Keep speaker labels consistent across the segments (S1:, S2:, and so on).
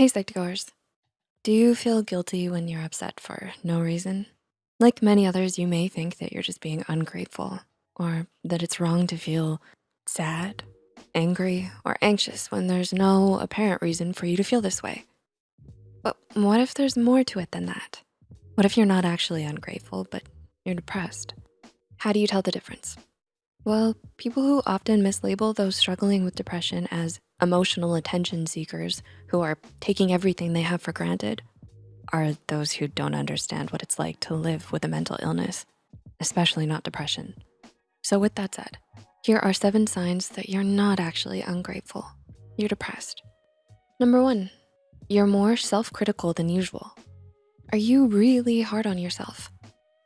S1: Hey, Psych2Goers. Do you feel guilty when you're upset for no reason? Like many others, you may think that you're just being ungrateful or that it's wrong to feel sad, angry, or anxious when there's no apparent reason for you to feel this way. But what if there's more to it than that? What if you're not actually ungrateful, but you're depressed? How do you tell the difference? Well, people who often mislabel those struggling with depression as emotional attention seekers who are taking everything they have for granted are those who don't understand what it's like to live with a mental illness, especially not depression. So with that said, here are seven signs that you're not actually ungrateful. You're depressed. Number one, you're more self-critical than usual. Are you really hard on yourself?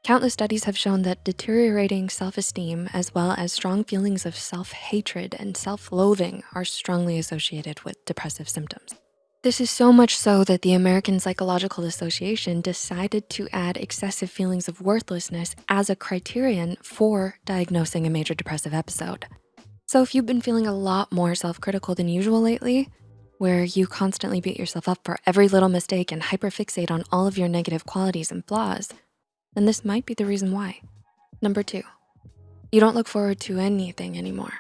S1: Countless studies have shown that deteriorating self-esteem as well as strong feelings of self-hatred and self-loathing are strongly associated with depressive symptoms. This is so much so that the American Psychological Association decided to add excessive feelings of worthlessness as a criterion for diagnosing a major depressive episode. So if you've been feeling a lot more self-critical than usual lately, where you constantly beat yourself up for every little mistake and hyperfixate on all of your negative qualities and flaws, then this might be the reason why. Number two, you don't look forward to anything anymore.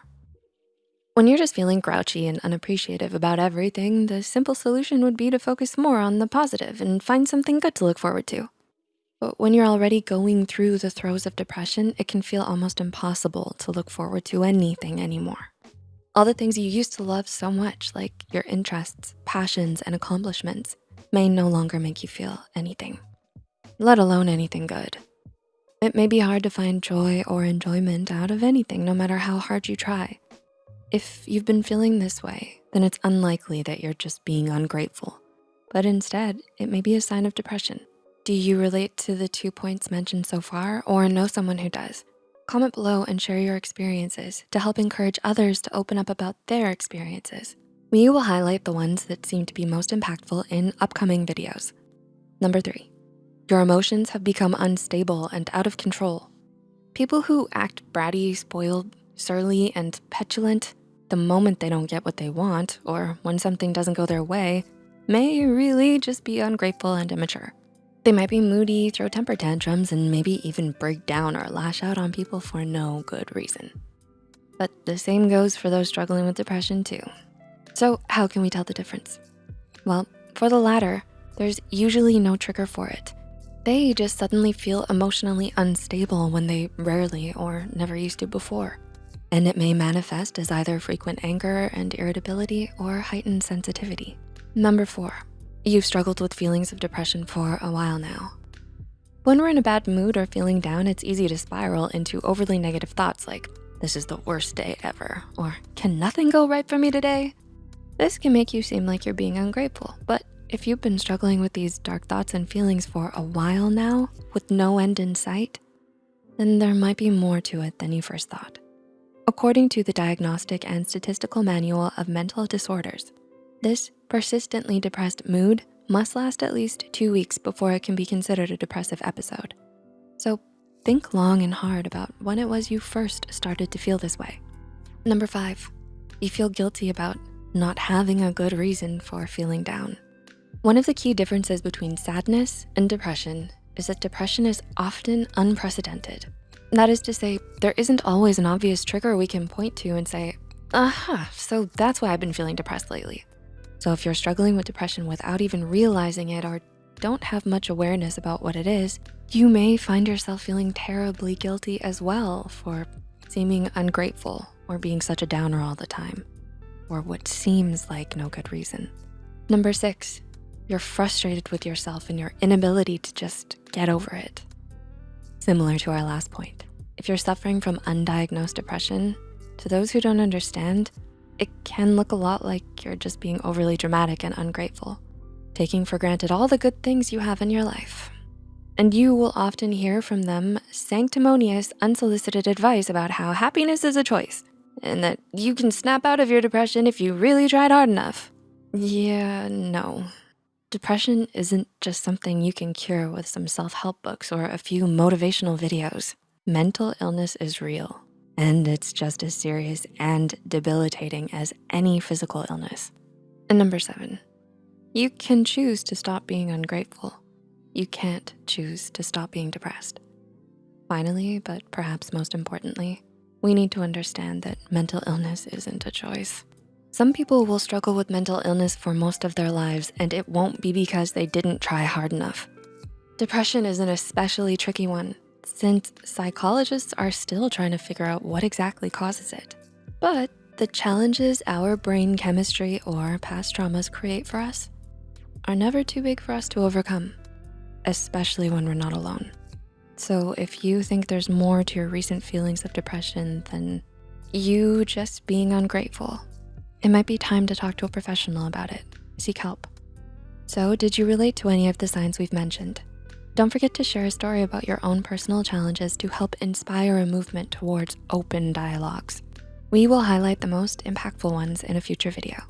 S1: When you're just feeling grouchy and unappreciative about everything, the simple solution would be to focus more on the positive and find something good to look forward to. But when you're already going through the throes of depression, it can feel almost impossible to look forward to anything anymore. All the things you used to love so much, like your interests, passions, and accomplishments, may no longer make you feel anything let alone anything good. It may be hard to find joy or enjoyment out of anything, no matter how hard you try. If you've been feeling this way, then it's unlikely that you're just being ungrateful, but instead, it may be a sign of depression. Do you relate to the two points mentioned so far or know someone who does? Comment below and share your experiences to help encourage others to open up about their experiences. We will highlight the ones that seem to be most impactful in upcoming videos. Number three, your emotions have become unstable and out of control. People who act bratty, spoiled, surly, and petulant the moment they don't get what they want or when something doesn't go their way may really just be ungrateful and immature. They might be moody, throw temper tantrums, and maybe even break down or lash out on people for no good reason. But the same goes for those struggling with depression too. So how can we tell the difference? Well, for the latter, there's usually no trigger for it. They just suddenly feel emotionally unstable when they rarely or never used to before. And it may manifest as either frequent anger and irritability or heightened sensitivity. Number four, you've struggled with feelings of depression for a while now. When we're in a bad mood or feeling down, it's easy to spiral into overly negative thoughts like, this is the worst day ever, or can nothing go right for me today? This can make you seem like you're being ungrateful, but if you've been struggling with these dark thoughts and feelings for a while now with no end in sight, then there might be more to it than you first thought. According to the Diagnostic and Statistical Manual of Mental Disorders, this persistently depressed mood must last at least two weeks before it can be considered a depressive episode. So think long and hard about when it was you first started to feel this way. Number five, you feel guilty about not having a good reason for feeling down. One of the key differences between sadness and depression is that depression is often unprecedented. That is to say, there isn't always an obvious trigger we can point to and say, aha, so that's why I've been feeling depressed lately. So if you're struggling with depression without even realizing it or don't have much awareness about what it is, you may find yourself feeling terribly guilty as well for seeming ungrateful or being such a downer all the time, or what seems like no good reason. Number six, you're frustrated with yourself and your inability to just get over it. Similar to our last point, if you're suffering from undiagnosed depression, to those who don't understand, it can look a lot like you're just being overly dramatic and ungrateful, taking for granted all the good things you have in your life. And you will often hear from them sanctimonious, unsolicited advice about how happiness is a choice and that you can snap out of your depression if you really tried hard enough. Yeah, no, Depression isn't just something you can cure with some self-help books or a few motivational videos. Mental illness is real, and it's just as serious and debilitating as any physical illness. And number seven, You can choose to stop being ungrateful. You can't choose to stop being depressed. Finally, but perhaps most importantly, we need to understand that mental illness isn't a choice. Some people will struggle with mental illness for most of their lives and it won't be because they didn't try hard enough. Depression is an especially tricky one since psychologists are still trying to figure out what exactly causes it. But the challenges our brain chemistry or past traumas create for us are never too big for us to overcome, especially when we're not alone. So if you think there's more to your recent feelings of depression than you just being ungrateful, it might be time to talk to a professional about it, seek help. So did you relate to any of the signs we've mentioned? Don't forget to share a story about your own personal challenges to help inspire a movement towards open dialogues. We will highlight the most impactful ones in a future video.